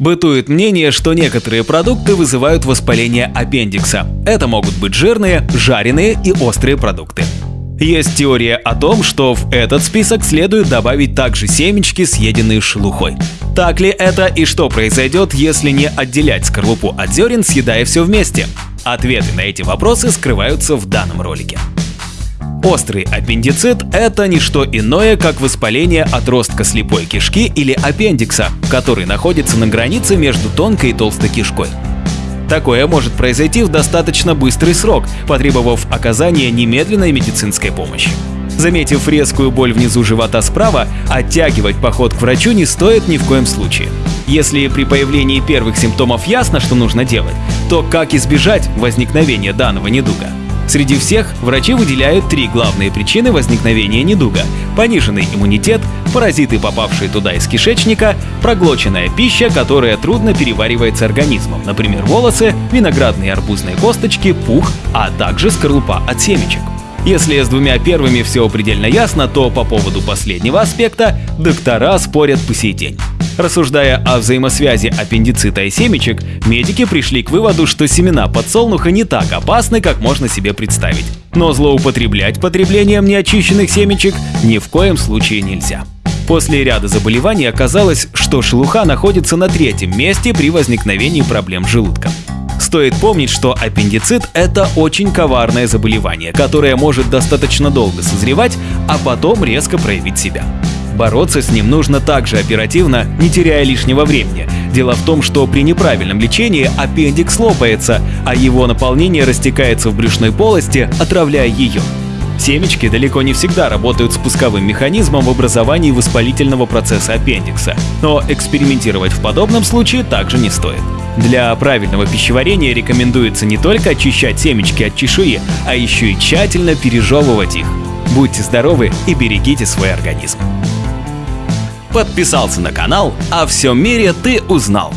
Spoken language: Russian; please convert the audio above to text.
Бытует мнение, что некоторые продукты вызывают воспаление аппендикса. Это могут быть жирные, жареные и острые продукты. Есть теория о том, что в этот список следует добавить также семечки, съеденные шелухой. Так ли это и что произойдет, если не отделять скорлупу от зерен, съедая все вместе? Ответы на эти вопросы скрываются в данном ролике. Острый аппендицит – это не что иное, как воспаление отростка слепой кишки или аппендикса, который находится на границе между тонкой и толстой кишкой. Такое может произойти в достаточно быстрый срок, потребовав оказания немедленной медицинской помощи. Заметив резкую боль внизу живота справа, оттягивать поход к врачу не стоит ни в коем случае. Если при появлении первых симптомов ясно, что нужно делать, то как избежать возникновения данного недуга? Среди всех врачи выделяют три главные причины возникновения недуга – пониженный иммунитет, паразиты, попавшие туда из кишечника, проглоченная пища, которая трудно переваривается организмом, например, волосы, виноградные арбузные косточки, пух, а также скорлупа от семечек. Если с двумя первыми все предельно ясно, то по поводу последнего аспекта доктора спорят по сей день. Рассуждая о взаимосвязи аппендицита и семечек, медики пришли к выводу, что семена подсолнуха не так опасны, как можно себе представить. Но злоупотреблять потреблением неочищенных семечек ни в коем случае нельзя. После ряда заболеваний оказалось, что шелуха находится на третьем месте при возникновении проблем с желудком. Стоит помнить, что аппендицит – это очень коварное заболевание, которое может достаточно долго созревать, а потом резко проявить себя. Бороться с ним нужно также оперативно, не теряя лишнего времени. Дело в том, что при неправильном лечении аппендикс лопается, а его наполнение растекается в брюшной полости, отравляя ее. Семечки далеко не всегда работают спусковым механизмом в образовании воспалительного процесса аппендикса, но экспериментировать в подобном случае также не стоит. Для правильного пищеварения рекомендуется не только очищать семечки от чешуи, а еще и тщательно пережевывать их. Будьте здоровы и берегите свой организм подписался на канал, о всем мире ты узнал.